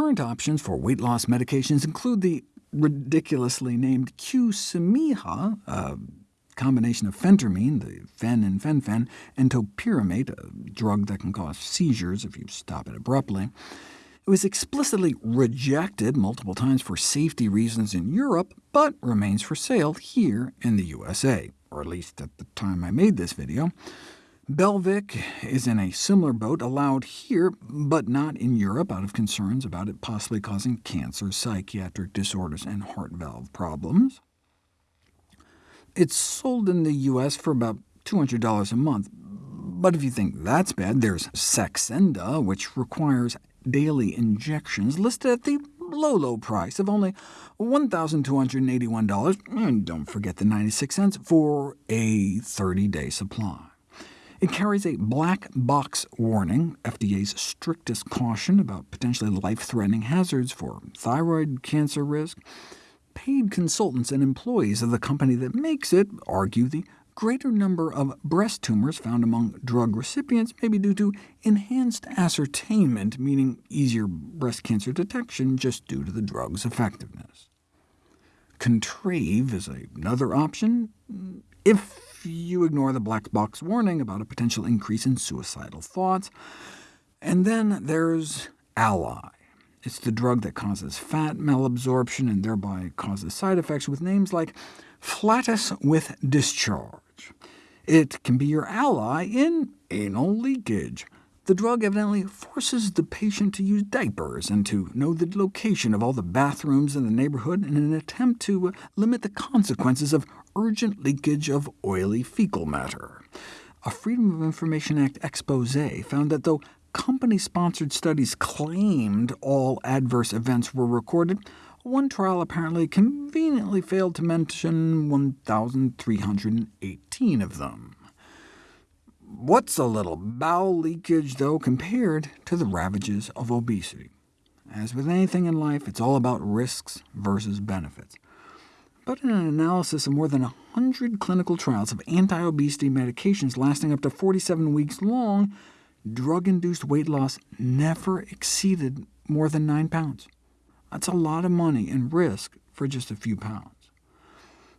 Current options for weight loss medications include the ridiculously named Qsymia, a combination of phentermine, the fen and fen-phen, and topiramate, a drug that can cause seizures if you stop it abruptly. It was explicitly rejected multiple times for safety reasons in Europe, but remains for sale here in the USA, or at least at the time I made this video. Belviq is in a similar boat, allowed here, but not in Europe, out of concerns about it possibly causing cancer, psychiatric disorders, and heart valve problems. It's sold in the US for about $200 a month, but if you think that's bad, there's Saxenda, which requires daily injections, listed at the low, low price of only $1,281, and don't forget the 96 cents for a 30-day supply. It carries a black box warning, FDA's strictest caution about potentially life-threatening hazards for thyroid cancer risk. Paid consultants and employees of the company that makes it argue the greater number of breast tumors found among drug recipients may be due to enhanced ascertainment, meaning easier breast cancer detection just due to the drug's effectiveness. Contrave is another option, if you ignore the black box warning about a potential increase in suicidal thoughts. And then there's Alli. It's the drug that causes fat malabsorption and thereby causes side effects with names like flatus with discharge. It can be your ally in anal leakage. The drug evidently forces the patient to use diapers and to know the location of all the bathrooms in the neighborhood in an attempt to limit the consequences of urgent leakage of oily fecal matter. A Freedom of Information Act expose found that though company-sponsored studies claimed all adverse events were recorded, one trial apparently conveniently failed to mention 1,318 of them. What's a little bowel leakage, though, compared to the ravages of obesity? As with anything in life, it's all about risks versus benefits. But in an analysis of more than 100 clinical trials of anti-obesity medications lasting up to 47 weeks long, drug-induced weight loss never exceeded more than 9 pounds. That's a lot of money and risk for just a few pounds.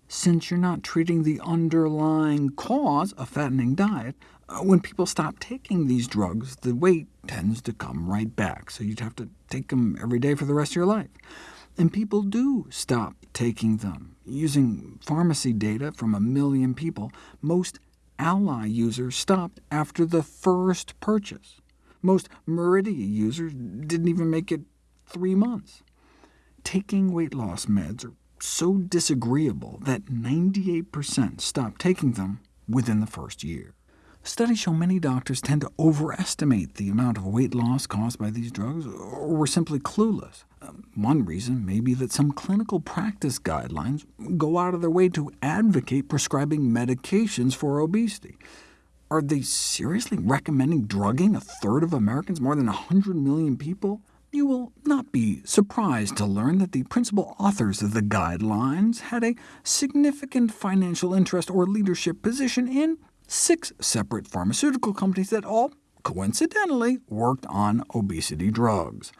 Since you're not treating the underlying cause, a fattening diet, Uh, when people stop taking these drugs, the weight tends to come right back, so you'd have to take them every day for the rest of your life. And people do stop taking them. Using pharmacy data from a million people, most Alli users stopped after the first purchase. Most Meridia users didn't even make it three months taking weight loss meds are so disagreeable that 98% stop taking them within the first year. Studies show many doctors tend to overestimate the amount of weight loss caused by these drugs, or were simply clueless. Um, one reason may be that some clinical practice guidelines go out of their way to advocate prescribing medications for obesity. Are they seriously recommending drugging a third of Americans, more than 100 million people? You will not be surprised to learn that the principal authors of the guidelines had a significant financial interest or leadership position in six separate pharmaceutical companies that all, coincidentally, worked on obesity drugs.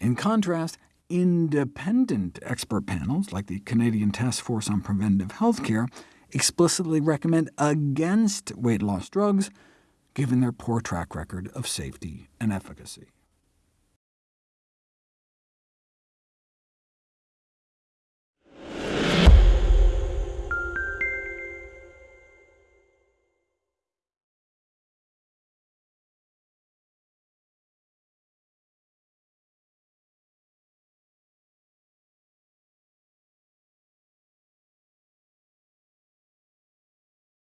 In contrast, independent expert panels, like the Canadian Task Force on Preventive Healthcare, explicitly recommend against weight loss drugs, given their poor track record of safety and efficacy.